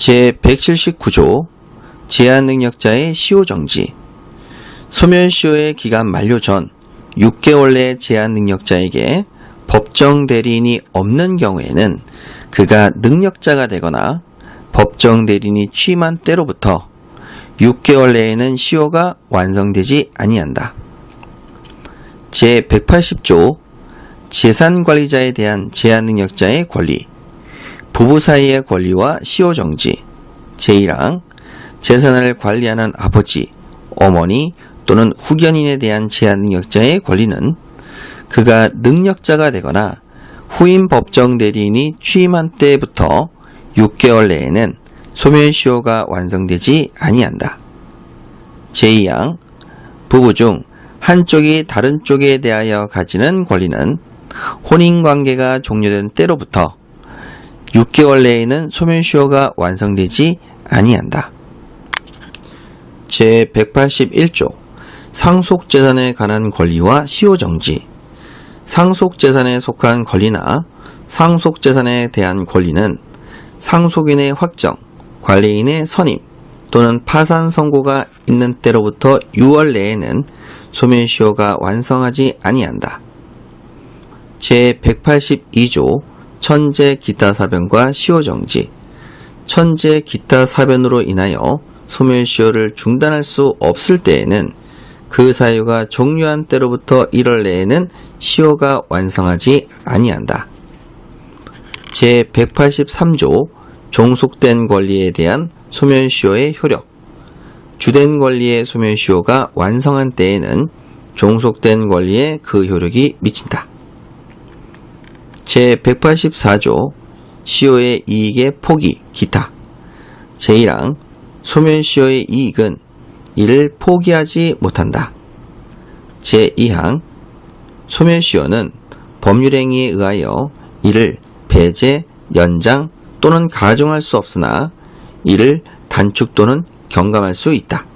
제179조 제한능력자의 시효정지 소멸시효의 기간 만료 전 6개월 내 제한능력자에게 법정 대리인이 없는 경우에는 그가 능력자가 되거나 법정 대리인이 취임한 때로부터 6개월 내에는 시효가 완성되지 아니한다. 제180조 재산관리자에 대한 제한능력자의 권리 부부 사이의 권리와 시효 정지 제1항 재산을 관리하는 아버지, 어머니 또는 후견인에 대한 제한능력자의 권리는 그가 능력자가 되거나 후임 법정 대리인이 취임한 때부터 6개월 내에는 소멸시효가 완성되지 아니한다. 제2항 부부 중 한쪽이 다른 쪽에 대하여 가지는 권리는 혼인관계가 종료된 때로부터 6개월 내에는 소멸시효가 완성되지 아니한다. 제181조 상속재산에 관한 권리와 시효정지 상속재산에 속한 권리나 상속재산에 대한 권리는 상속인의 확정, 관리인의 선임 또는 파산 선고가 있는 때로부터 6월 내에는 소멸시효가 완성하지 아니한다. 제182조 천재 기타 사변과 시효 정지 천재 기타 사변으로 인하여 소멸시효를 중단할 수 없을 때에는 그 사유가 종료한 때로부터 1월 내에는 시효가 완성하지 아니한다. 제183조 종속된 권리에 대한 소멸시효의 효력 주된 권리의 소멸시효가 완성한 때에는 종속된 권리에 그 효력이 미친다. 제184조 시효의 이익의 포기, 기타 제1항 소멸시효의 이익은 이를 포기하지 못한다. 제2항 소멸시효는 법률행위에 의하여 이를 배제, 연장 또는 가중할 수 없으나 이를 단축 또는 경감할 수 있다.